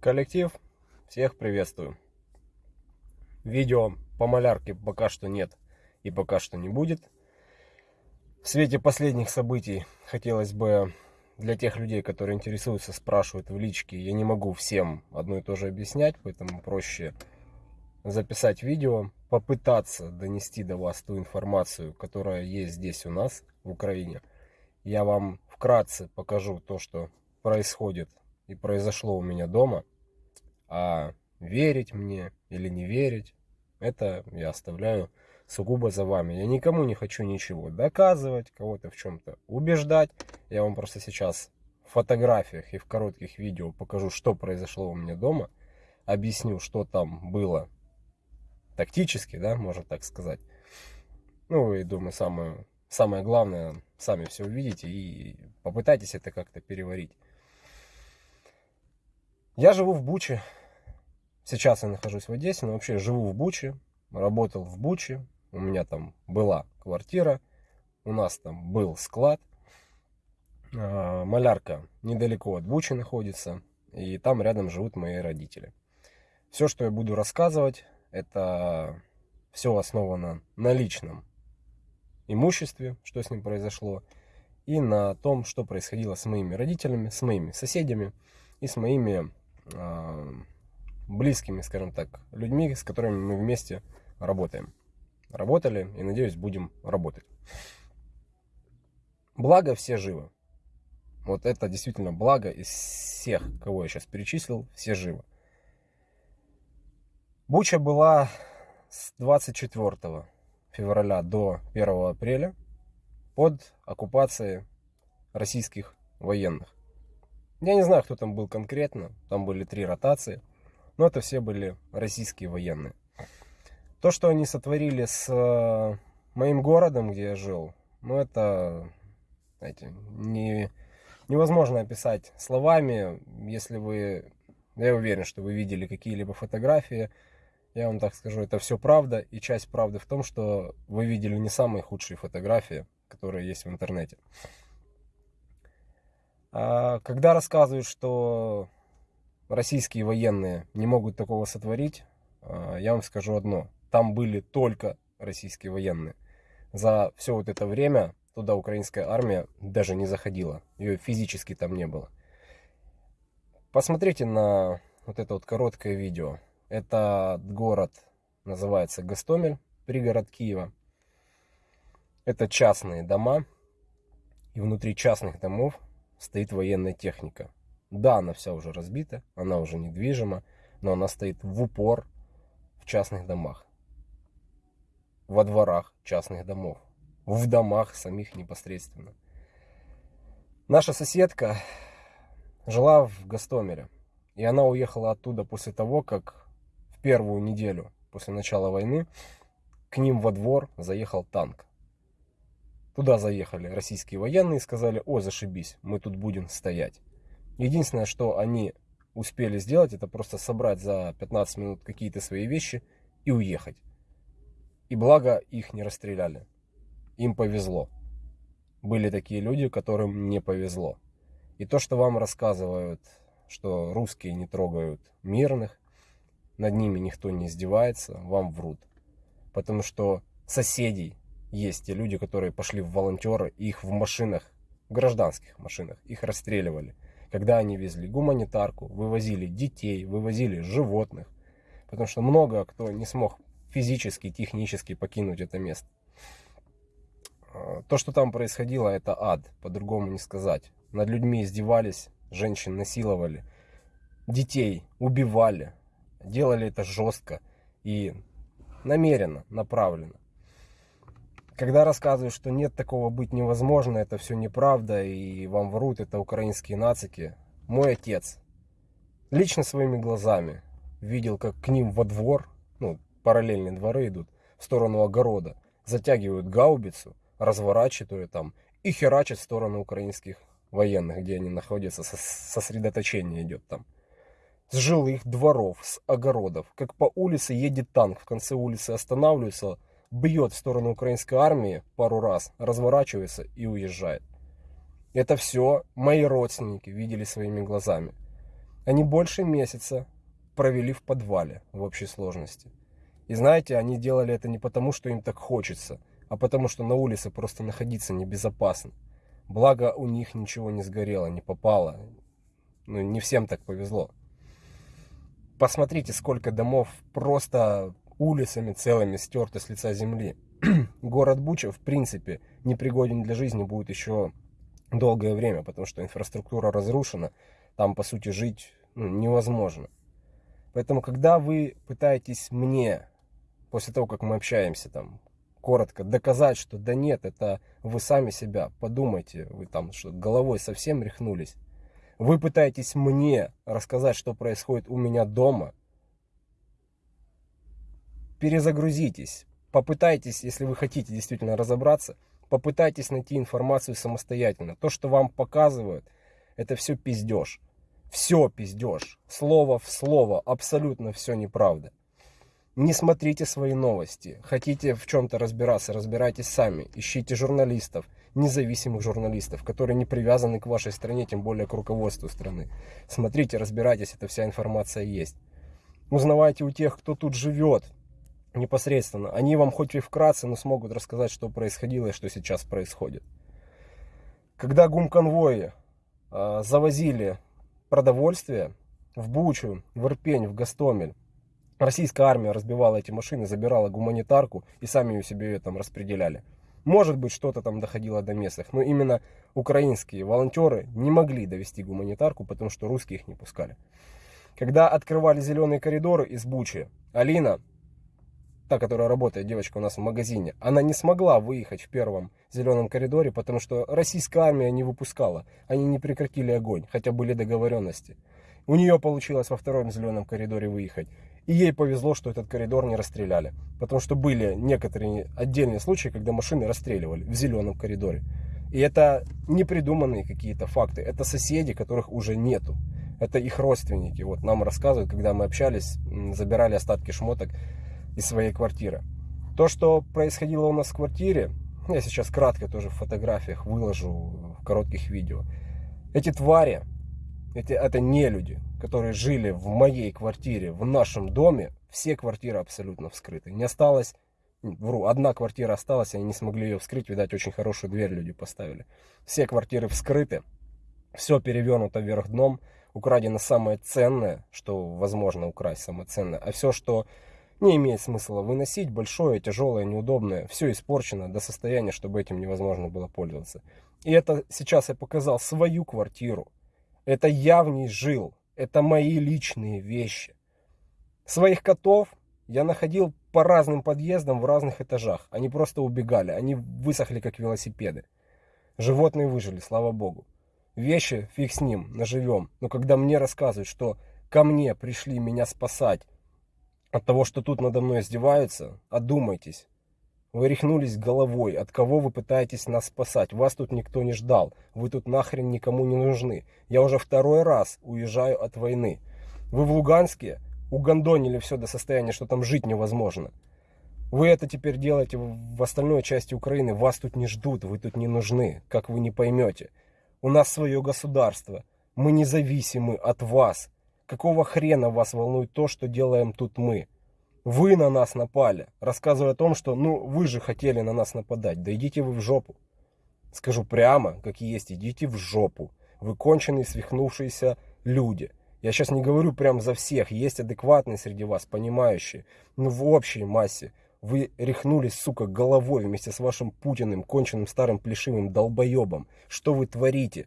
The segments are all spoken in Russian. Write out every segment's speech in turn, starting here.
Коллектив, всех приветствую. Видео по малярке пока что нет и пока что не будет. В свете последних событий хотелось бы для тех людей, которые интересуются, спрашивают в личке, я не могу всем одно и то же объяснять, поэтому проще записать видео, попытаться донести до вас ту информацию, которая есть здесь у нас, в Украине. Я вам вкратце покажу то, что происходит и произошло у меня дома. А верить мне или не верить, это я оставляю сугубо за вами. Я никому не хочу ничего доказывать, кого-то в чем-то убеждать. Я вам просто сейчас в фотографиях и в коротких видео покажу, что произошло у меня дома. Объясню, что там было тактически, да, можно так сказать. Ну и думаю, самое, самое главное, сами все увидите и попытайтесь это как-то переварить. Я живу в Буче. Сейчас я нахожусь в Одессе, но вообще живу в Буче. Работал в Буче. У меня там была квартира. У нас там был склад. А, малярка недалеко от Бучи находится. И там рядом живут мои родители. Все, что я буду рассказывать, это все основано на личном имуществе, что с ним произошло, и на том, что происходило с моими родителями, с моими соседями и с моими близкими, скажем так, людьми, с которыми мы вместе работаем. Работали и, надеюсь, будем работать. Благо все живы. Вот это действительно благо из всех, кого я сейчас перечислил, все живы. Буча была с 24 февраля до 1 апреля под оккупацией российских военных. Я не знаю, кто там был конкретно, там были три ротации, но это все были российские военные. То, что они сотворили с э, моим городом, где я жил, ну это, знаете, не, невозможно описать словами, если вы, я уверен, что вы видели какие-либо фотографии, я вам так скажу, это все правда. И часть правды в том, что вы видели не самые худшие фотографии, которые есть в интернете. А когда рассказывают, что российские военные не могут такого сотворить, а, я вам скажу одно. Там были только российские военные. За все вот это время туда украинская армия даже не заходила. Ее физически там не было. Посмотрите на вот это вот короткое видео. Это город называется Гастомель, пригород Киева. Это частные дома. И внутри частных домов стоит военная техника. Да, она вся уже разбита, она уже недвижима, но она стоит в упор в частных домах. Во дворах частных домов. В домах самих непосредственно. Наша соседка жила в Гастомеле. И она уехала оттуда после того, как первую неделю после начала войны к ним во двор заехал танк. Туда заехали российские военные и сказали, о, зашибись, мы тут будем стоять. Единственное, что они успели сделать, это просто собрать за 15 минут какие-то свои вещи и уехать. И благо их не расстреляли. Им повезло. Были такие люди, которым не повезло. И то, что вам рассказывают, что русские не трогают мирных, над ними никто не издевается, вам врут. Потому что соседей есть те люди, которые пошли в волонтеры, их в машинах, в гражданских машинах, их расстреливали. Когда они везли гуманитарку, вывозили детей, вывозили животных. Потому что много кто не смог физически, технически покинуть это место. То, что там происходило, это ад, по-другому не сказать. Над людьми издевались, женщин насиловали, детей убивали, делали это жестко и намеренно, направленно. Когда рассказывают, что нет такого быть невозможно, это все неправда и вам врут, это украинские нацики. Мой отец лично своими глазами видел, как к ним во двор, ну, параллельные дворы идут, в сторону огорода, затягивают гаубицу, разворачивают там и херачат в сторону украинских военных, где они находятся, сосредоточение идет там с жилых дворов, с огородов. Как по улице едет танк, в конце улицы останавливается, бьет в сторону украинской армии пару раз, разворачивается и уезжает. Это все мои родственники видели своими глазами. Они больше месяца провели в подвале в общей сложности. И знаете, они делали это не потому, что им так хочется, а потому что на улице просто находиться небезопасно. Благо у них ничего не сгорело, не попало. Ну, не всем так повезло. Посмотрите, сколько домов просто улицами целыми стерты с лица земли. Город Буча, в принципе, непригоден для жизни будет еще долгое время, потому что инфраструктура разрушена, там, по сути, жить ну, невозможно. Поэтому, когда вы пытаетесь мне, после того, как мы общаемся, там, коротко доказать, что да нет, это вы сами себя, подумайте, вы там что головой совсем рехнулись. Вы пытаетесь мне рассказать, что происходит у меня дома. Перезагрузитесь, попытайтесь, если вы хотите действительно разобраться, попытайтесь найти информацию самостоятельно. То, что вам показывают, это все пиздеж. Все пиздеж. Слово в слово. Абсолютно все неправда. Не смотрите свои новости. Хотите в чем-то разбираться, разбирайтесь сами. Ищите журналистов, независимых журналистов, которые не привязаны к вашей стране, тем более к руководству страны. Смотрите, разбирайтесь, эта вся информация есть. Узнавайте у тех, кто тут живет непосредственно. Они вам хоть и вкратце, но смогут рассказать, что происходило и что сейчас происходит. Когда гум-конвои э, завозили продовольствие в Бучу, в Ирпень, в Гастомель, российская армия разбивала эти машины, забирала гуманитарку и сами ее себе там распределяли. Может быть, что-то там доходило до местных, но именно украинские волонтеры не могли довести гуманитарку, потому что русские их не пускали. Когда открывали зеленые коридоры из Бучи, Алина, та, которая работает, девочка у нас в магазине, она не смогла выехать в первом зеленом коридоре, потому что российская армия не выпускала. Они не прекратили огонь, хотя были договоренности. У нее получилось во втором зеленом коридоре выехать. И ей повезло, что этот коридор не расстреляли. Потому что были некоторые отдельные случаи, когда машины расстреливали в зеленом коридоре. И это не придуманные какие-то факты. Это соседи, которых уже нету. Это их родственники. Вот нам рассказывают, когда мы общались, забирали остатки шмоток из своей квартиры. То, что происходило у нас в квартире, я сейчас кратко тоже в фотографиях выложу, в коротких видео. Эти твари, эти, это не люди, которые жили в моей квартире, в нашем доме, все квартиры абсолютно вскрыты. Не осталось, вру, одна квартира осталась, они не смогли ее вскрыть, видать, очень хорошую дверь люди поставили. Все квартиры вскрыты, все перевернуто вверх дном, украдено самое ценное, что возможно украсть, самое ценное, а все, что не имеет смысла выносить, большое, тяжелое, неудобное, все испорчено до состояния, чтобы этим невозможно было пользоваться. И это сейчас я показал свою квартиру. Это я в ней жил. Это мои личные вещи. Своих котов я находил по разным подъездам в разных этажах. Они просто убегали, они высохли как велосипеды. Животные выжили, слава богу. Вещи, фиг с ним, наживем. Но когда мне рассказывают, что ко мне пришли меня спасать от того, что тут надо мной издеваются, одумайтесь. Вы рехнулись головой. От кого вы пытаетесь нас спасать? Вас тут никто не ждал. Вы тут нахрен никому не нужны. Я уже второй раз уезжаю от войны. Вы в Луганске угандонили все до состояния, что там жить невозможно. Вы это теперь делаете в остальной части Украины. Вас тут не ждут, вы тут не нужны, как вы не поймете. У нас свое государство. Мы независимы от вас. Какого хрена вас волнует то, что делаем тут мы? Вы на нас напали, рассказывая о том, что ну вы же хотели на нас нападать. Да идите вы в жопу. Скажу прямо, как есть, идите в жопу. Вы конченые, свихнувшиеся люди. Я сейчас не говорю прям за всех, есть адекватные среди вас, понимающие. Но в общей массе вы рехнулись, сука, головой вместе с вашим Путиным, конченным старым плешивым долбоебом. Что вы творите?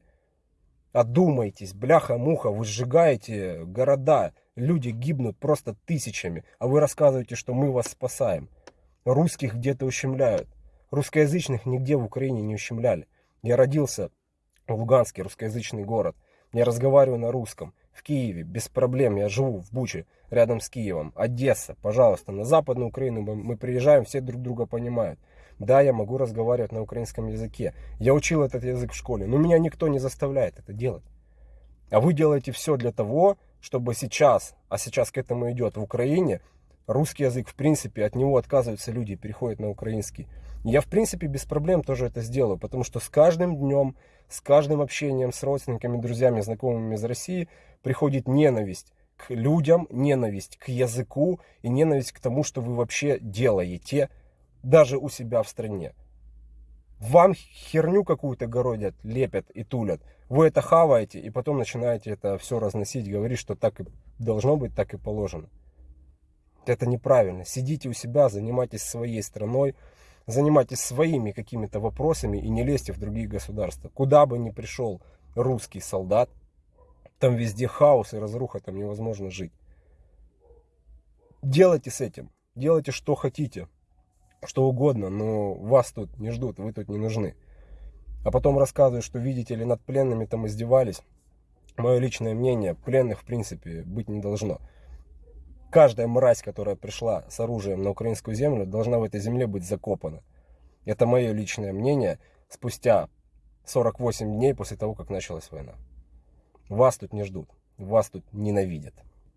Одумайтесь, бляха-муха, вы сжигаете города, люди гибнут просто тысячами, а вы рассказываете, что мы вас спасаем. Русских где-то ущемляют. Русскоязычных нигде в Украине не ущемляли. Я родился в Луганске, русскоязычный город. Я разговариваю на русском. В Киеве, без проблем, я живу в Буче, рядом с Киевом. Одесса, пожалуйста, на Западную Украину мы приезжаем, все друг друга понимают. Да, я могу разговаривать на украинском языке. Я учил этот язык в школе, но меня никто не заставляет это делать. А вы делаете все для того, чтобы сейчас, а сейчас к этому идет в Украине, русский язык, в принципе, от него отказываются люди, переходят на украинский. Я, в принципе, без проблем тоже это сделаю, потому что с каждым днем, с каждым общением с родственниками, друзьями, знакомыми из России, приходит ненависть к людям, ненависть к языку и ненависть к тому, что вы вообще делаете, даже у себя в стране. Вам херню какую-то городят, лепят и тулят. Вы это хаваете и потом начинаете это все разносить, говорить, что так и должно быть, так и положено. Это неправильно. Сидите у себя, занимайтесь своей страной, занимайтесь своими какими-то вопросами и не лезьте в другие государства. Куда бы ни пришел русский солдат, там везде хаос и разруха, там невозможно жить. Делайте с этим, делайте что хотите, что угодно, но вас тут не ждут, вы тут не нужны. А потом рассказывают, что видите ли, над пленными там издевались. Мое личное мнение, пленных в принципе быть не должно каждая мразь, которая пришла с оружием на украинскую землю, должна в этой земле быть закопана. Это мое личное мнение спустя 48 дней после того, как началась война. Вас тут не ждут, вас тут ненавидят.